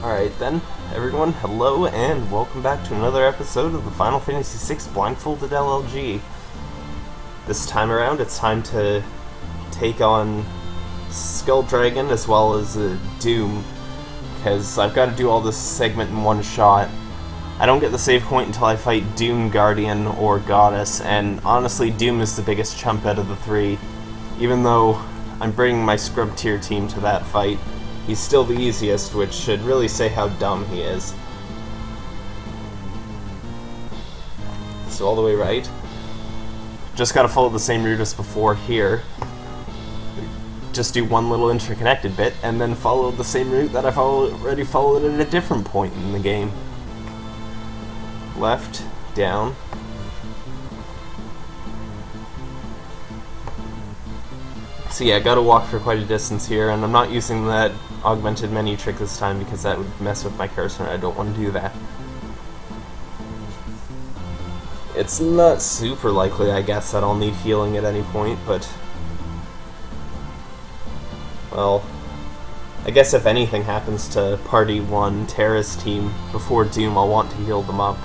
Alright then, everyone, hello and welcome back to another episode of the Final Fantasy VI Blindfolded LLG. This time around, it's time to take on Skull Dragon as well as uh, Doom, because I've got to do all this segment in one shot. I don't get the save point until I fight Doom Guardian or Goddess, and honestly, Doom is the biggest chump out of the three, even though I'm bringing my scrub tier team to that fight. He's still the easiest, which should really say how dumb he is. So all the way right. Just gotta follow the same route as before here. Just do one little interconnected bit, and then follow the same route that I've already followed at a different point in the game. Left, down, So yeah, gotta walk for quite a distance here, and I'm not using that augmented menu trick this time because that would mess with my cursor and I don't want to do that. It's not super likely, I guess, that I'll need healing at any point, but... Well... I guess if anything happens to Party 1, Terra's team, before Doom, I'll want to heal them up.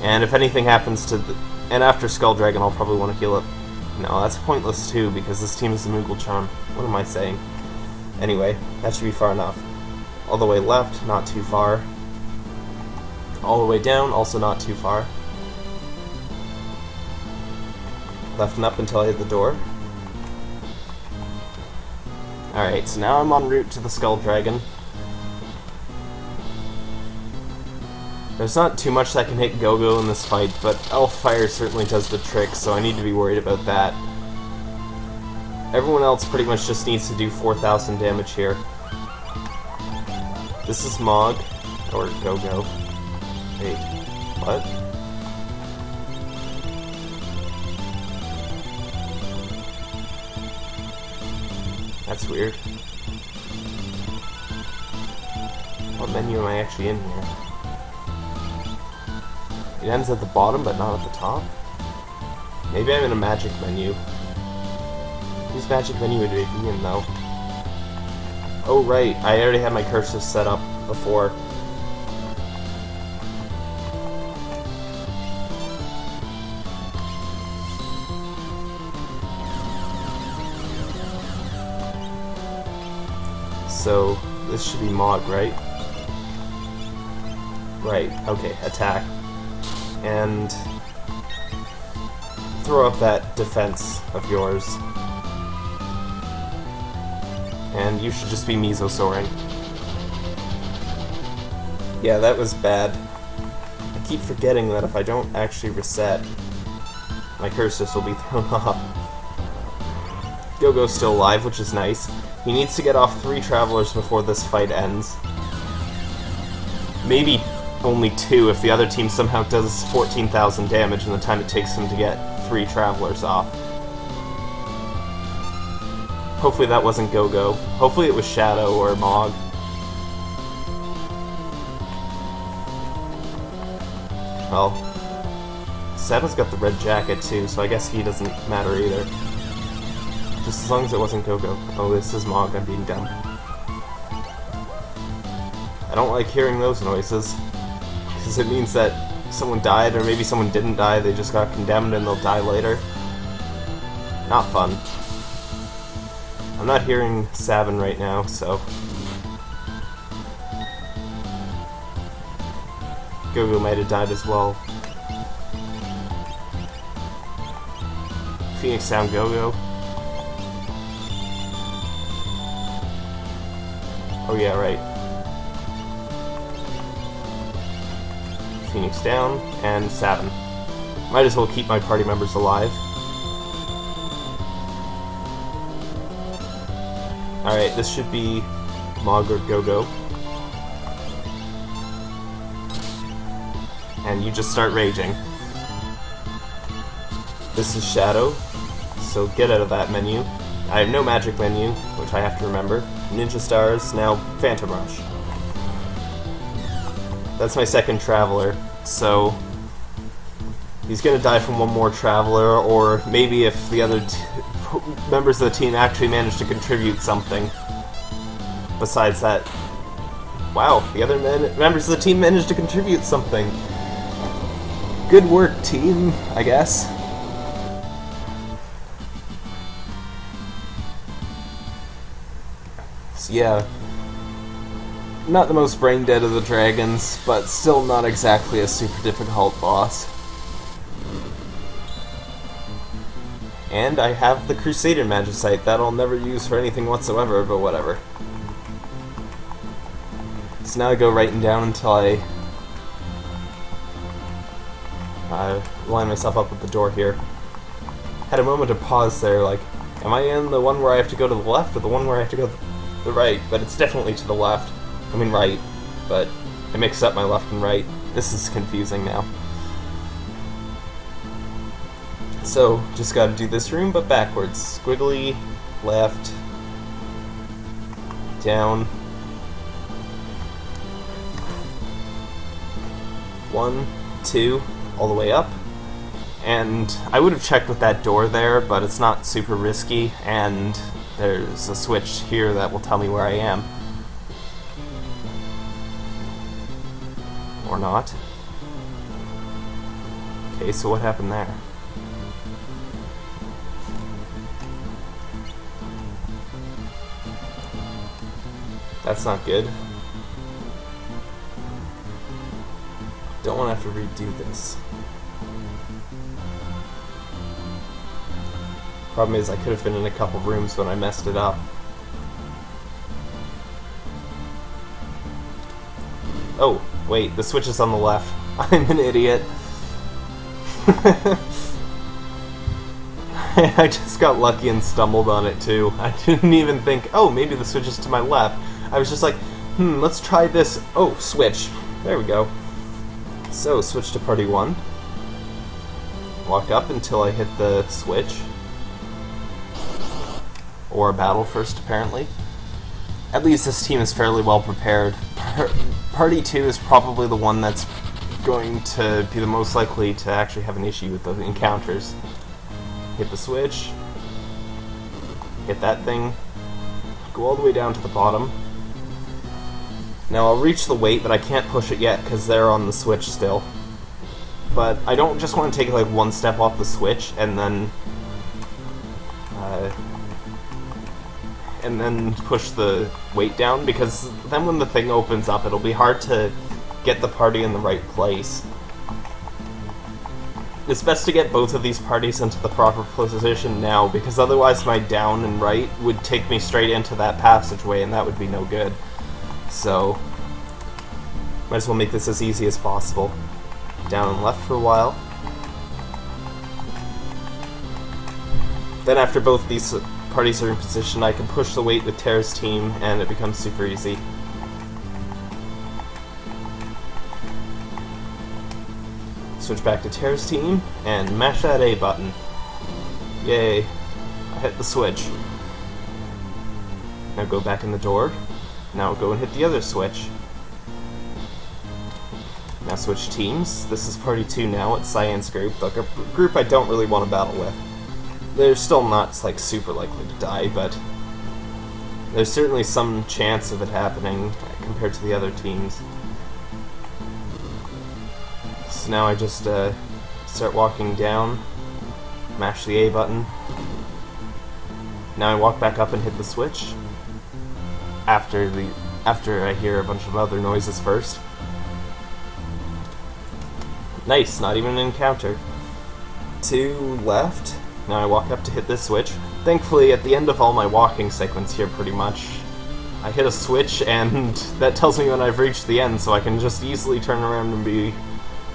And if anything happens to... The, and after Skull Dragon, I'll probably want to heal up no, that's pointless too, because this team is the Moogle Charm. What am I saying? Anyway, that should be far enough. All the way left, not too far. All the way down, also not too far. Left and up until I hit the door. Alright, so now I'm en route to the Skull Dragon. There's not too much that can hit Go-Go in this fight, but Elf Fire certainly does the trick, so I need to be worried about that. Everyone else pretty much just needs to do 4,000 damage here. This is Mog, or Go-Go. Wait, what? That's weird. What menu am I actually in here? It ends at the bottom, but not at the top? Maybe I'm in a magic menu. Whose magic menu would it be in, though? Oh, right. I already had my cursor set up before. So, this should be Mog, right? Right, okay, attack and throw up that defense of yours. And you should just be Mesosoring. Yeah, that was bad. I keep forgetting that if I don't actually reset, my curses will be thrown off. Go-Go's still alive, which is nice. He needs to get off three Travelers before this fight ends. Maybe only two if the other team somehow does 14,000 damage in the time it takes him to get three Travelers off. Hopefully that wasn't Go-Go. Hopefully it was Shadow or Mog. Well, Shadow's got the red jacket too, so I guess he doesn't matter either. Just as long as it wasn't Go-Go. Oh, this is Mog, I'm being dumb. I don't like hearing those noises because it means that someone died, or maybe someone didn't die, they just got condemned and they'll die later. Not fun. I'm not hearing Sabin right now, so... Go-Go might have died as well. Phoenix Sound Go-Go. Oh yeah, right. Phoenix down, and Saturn. Might as well keep my party members alive. Alright, this should be Mog or Go-Go. And you just start raging. This is Shadow, so get out of that menu. I have no magic menu, which I have to remember. Ninja Stars, now Phantom Rush. That's my second Traveler, so he's gonna die from one more Traveler, or maybe if the other members of the team actually manage to contribute something besides that Wow, the other men members of the team managed to contribute something. Good work, team, I guess. So yeah, not the most brain dead of the dragons, but still not exactly a super difficult boss. And I have the Crusader Magicite that I'll never use for anything whatsoever, but whatever. So now I go right and down until I uh, line myself up with the door here. Had a moment to pause there, like, am I in the one where I have to go to the left or the one where I have to go to the right? But it's definitely to the left. I mean right, but I mix up my left and right. This is confusing now. So, just gotta do this room, but backwards. Squiggly, left, down. One, two, all the way up. And I would have checked with that door there, but it's not super risky, and there's a switch here that will tell me where I am. Not. Okay, so what happened there? That's not good. Don't want to have to redo this. Problem is, I could have been in a couple rooms when I messed it up. Oh, wait, the switch is on the left. I'm an idiot. I just got lucky and stumbled on it too. I didn't even think, oh, maybe the switch is to my left. I was just like, hmm, let's try this. Oh, switch. There we go. So, switch to party 1. Walk up until I hit the switch. Or battle first, apparently. At least this team is fairly well prepared. Party 2 is probably the one that's going to be the most likely to actually have an issue with the encounters. Hit the switch. Hit that thing. Go all the way down to the bottom. Now I'll reach the weight, but I can't push it yet because they're on the switch still. But I don't just want to take it like one step off the switch and then uh, and then push the weight down because then when the thing opens up it'll be hard to get the party in the right place. It's best to get both of these parties into the proper position now because otherwise my down and right would take me straight into that passageway and that would be no good. So, might as well make this as easy as possible. Down and left for a while. Then after both these in position, I can push the weight with Terra's team, and it becomes super easy. Switch back to Terra's team, and mash that A button. Yay. I hit the switch. Now go back in the door, now go and hit the other switch. Now switch teams. This is party 2 now, it's Cyan's group, a group I don't really want to battle with. They're still not, like, super likely to die, but there's certainly some chance of it happening compared to the other teams. So now I just uh, start walking down, mash the A button. Now I walk back up and hit the switch, after the after I hear a bunch of other noises first. Nice, not even an encounter. Two left. Now I walk up to hit this switch. Thankfully, at the end of all my walking sequence here, pretty much, I hit a switch, and that tells me when I've reached the end, so I can just easily turn around and be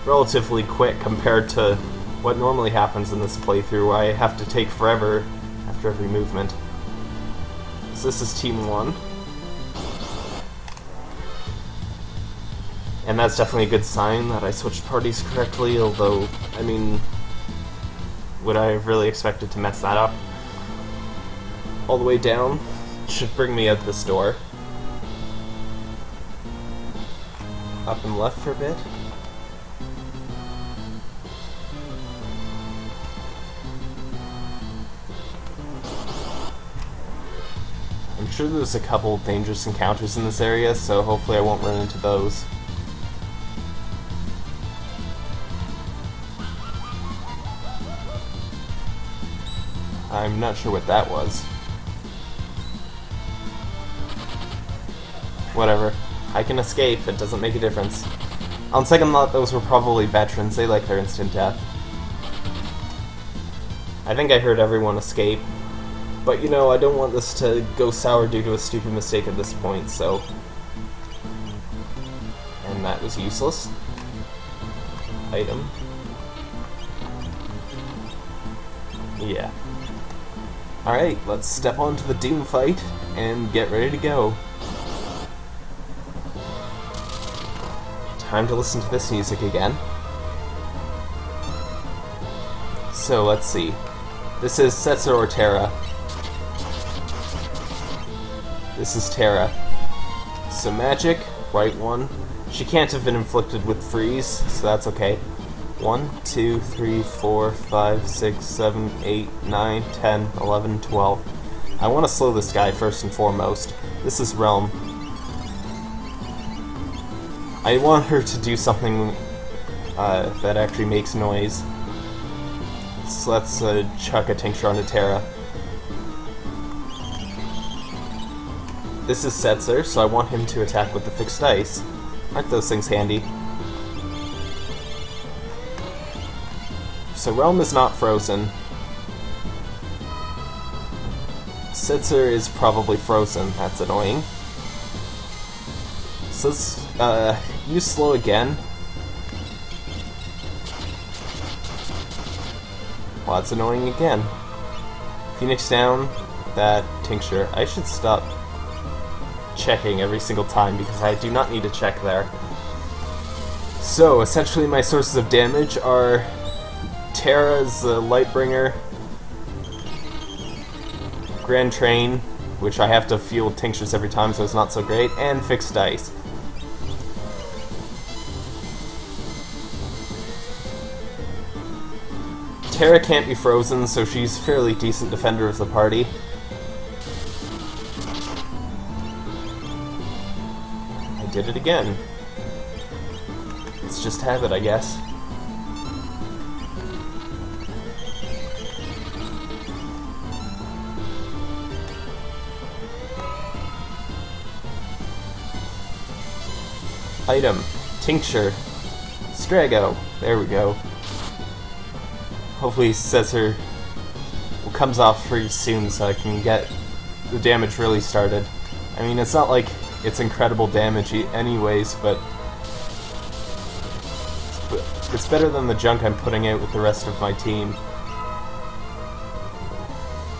relatively quick compared to what normally happens in this playthrough, where I have to take forever after every movement. So this is Team 1. And that's definitely a good sign that I switched parties correctly, although, I mean, would I have really expected to mess that up? All the way down should bring me out this door. Up and left for a bit. I'm sure there's a couple dangerous encounters in this area, so hopefully I won't run into those. I'm not sure what that was. Whatever. I can escape, it doesn't make a difference. On second thought, those were probably veterans, they like their instant death. I think I heard everyone escape, but you know, I don't want this to go sour due to a stupid mistake at this point, so... And that was useless. Item. Yeah. Alright, let's step onto the Doom fight and get ready to go. Time to listen to this music again. So let's see. This is Setzer or Terra. This is Terra. So magic, right one. She can't have been inflicted with freeze, so that's okay. 1, 2, 3, 4, 5, 6, 7, 8, 9, 10, 11, 12. I want to slow this guy first and foremost. This is Relm. I want her to do something uh, that actually makes noise. So let's uh, chuck a tincture onto Terra. This is Setzer, so I want him to attack with the Fixed Dice. Aren't those things handy? So Relm is not frozen. Setzer is probably frozen. That's annoying. So let's uh, use slow again. Well, that's annoying again. Phoenix down, that tincture. I should stop checking every single time because I do not need to check there. So, essentially my sources of damage are Terra's the Lightbringer, Grand Train, which I have to fuel tinctures every time so it's not so great, and Fixed Dice. Terra can't be frozen, so she's fairly decent defender of the party. I did it again. It's just habit, I guess. Item. Tincture. Strago. There we go. Hopefully Setzer comes off pretty soon so I can get the damage really started. I mean, it's not like it's incredible damage anyways, but it's better than the junk I'm putting out with the rest of my team.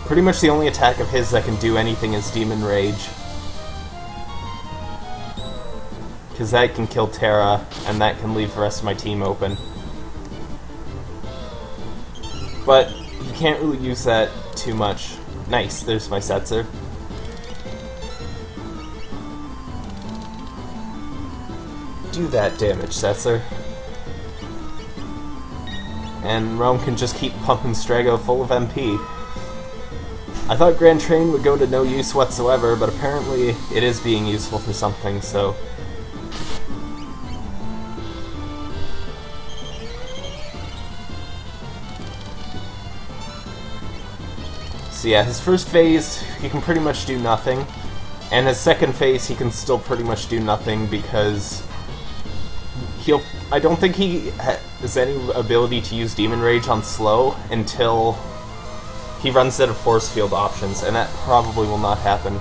Pretty much the only attack of his that can do anything is Demon Rage. Because that can kill Terra, and that can leave the rest of my team open. But you can't really use that too much. Nice, there's my Setzer. Do that damage, Setzer. And Rome can just keep pumping Strago full of MP. I thought Grand Train would go to no use whatsoever, but apparently it is being useful for something, so So yeah, his first phase, he can pretty much do nothing. And his second phase, he can still pretty much do nothing because he'll... I don't think he has any ability to use Demon Rage on slow until he runs out of force field options, and that probably will not happen.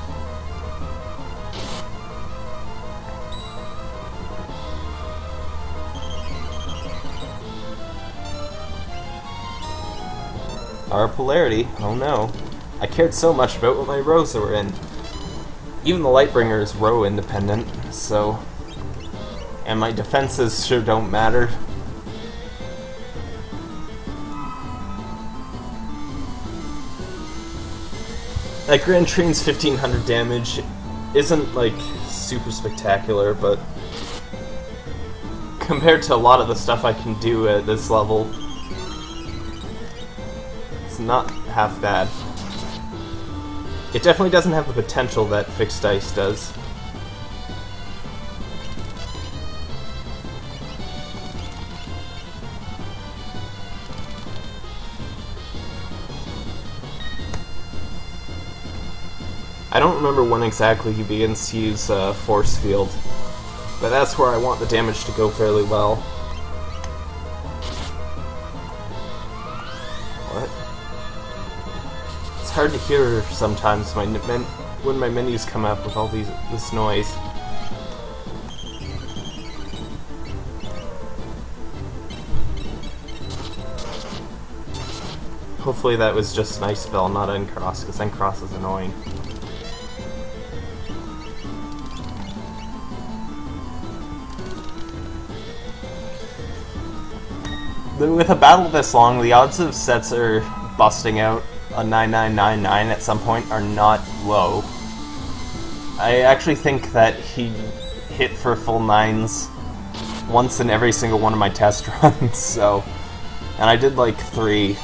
Our polarity, oh no. I cared so much about what my rows were in. Even the Lightbringer is row independent, so... And my defenses sure don't matter. That Grand Train's 1500 damage isn't, like, super spectacular, but compared to a lot of the stuff I can do at this level, it's not half bad. It definitely doesn't have the potential that Fixed Dice does. I don't remember when exactly he begins to use uh, Force Field, but that's where I want the damage to go fairly well. What? It's hard to hear sometimes my when my menus come up with all these this noise. Hopefully that was just an ice spell, not Uncross, because Uncross is annoying. with a battle this long, the odds of Setzer busting out a 9999 at some point are not low. I actually think that he hit for full nines once in every single one of my test runs, so... And I did like three.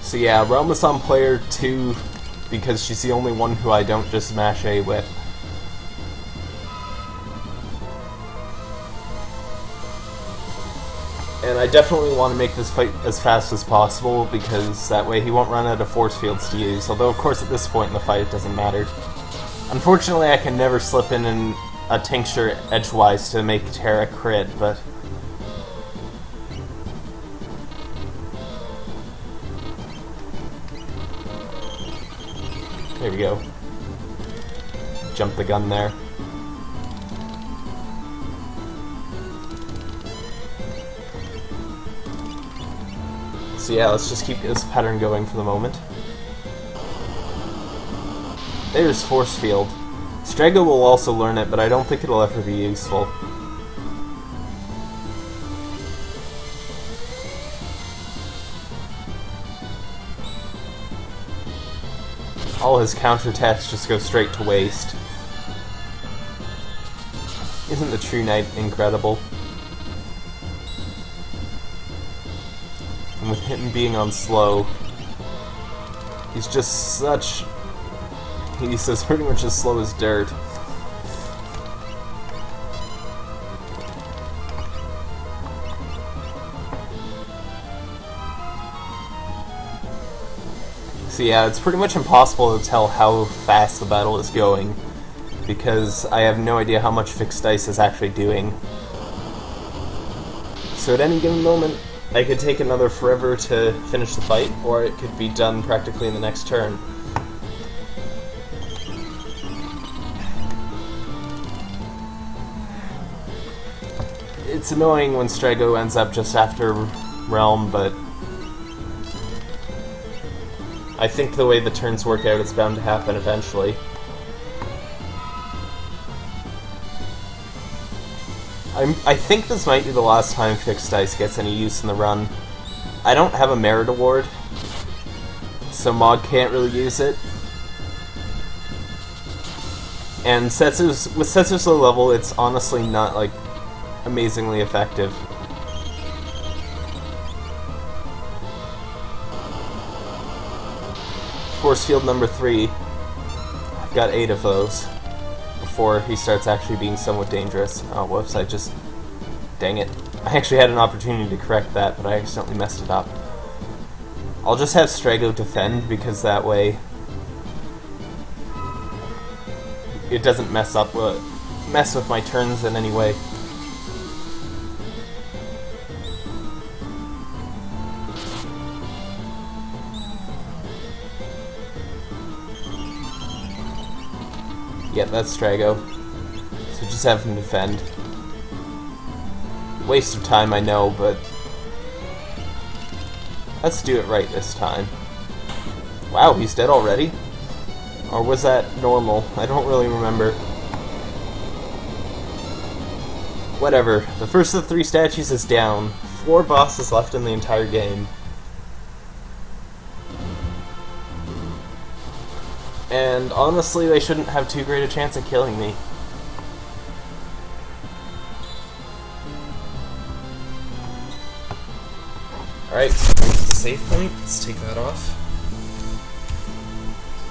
So yeah, Relm is on player 2 because she's the only one who I don't just mash A with. And I definitely want to make this fight as fast as possible, because that way he won't run out of force fields to use, although of course at this point in the fight it doesn't matter. Unfortunately I can never slip in an, a tincture edgewise to make Terra crit, but... There we go. Jump the gun there. So yeah, let's just keep this pattern going for the moment. There's Force Field. Strago will also learn it, but I don't think it'll ever be useful. All his counterattacks just go straight to waste. Isn't the True Knight incredible? With him being on slow, he's just such... He says pretty much as slow as dirt. So yeah, it's pretty much impossible to tell how fast the battle is going, because I have no idea how much Fixed Dice is actually doing. So at any given moment, I could take another forever to finish the fight, or it could be done practically in the next turn. It's annoying when Strago ends up just after Relm, but I think the way the turns work out, it's bound to happen eventually. I'm, I think this might be the last time Fixed Dice gets any use in the run. I don't have a merit award, so Mog can't really use it. And Setzer's, with Setzer's low level, it's honestly not, like, amazingly effective. Force field number three. I've got eight of those before he starts actually being somewhat dangerous. Oh, whoops, I just... Dang it. I actually had an opportunity to correct that, but I accidentally messed it up. I'll just have Strago defend, because that way... It doesn't mess up, uh, mess with my turns in any way. Yep, that's Strago. So just have him defend. Waste of time, I know, but... Let's do it right this time. Wow, he's dead already? Or was that normal? I don't really remember. Whatever. The first of the three statues is down. Four bosses left in the entire game. Honestly, they shouldn't have too great a chance of killing me. Alright, save point. Let's take that off.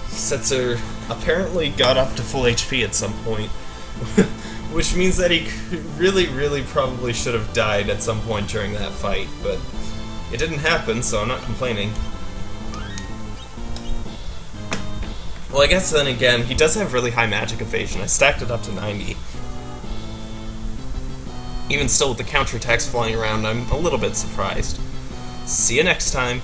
Setzer apparently got up to full HP at some point, which means that he really, really probably should have died at some point during that fight, but it didn't happen, so I'm not complaining. Well, I guess then again, he does have really high magic evasion. I stacked it up to 90. Even still, with the counterattacks flying around, I'm a little bit surprised. See you next time.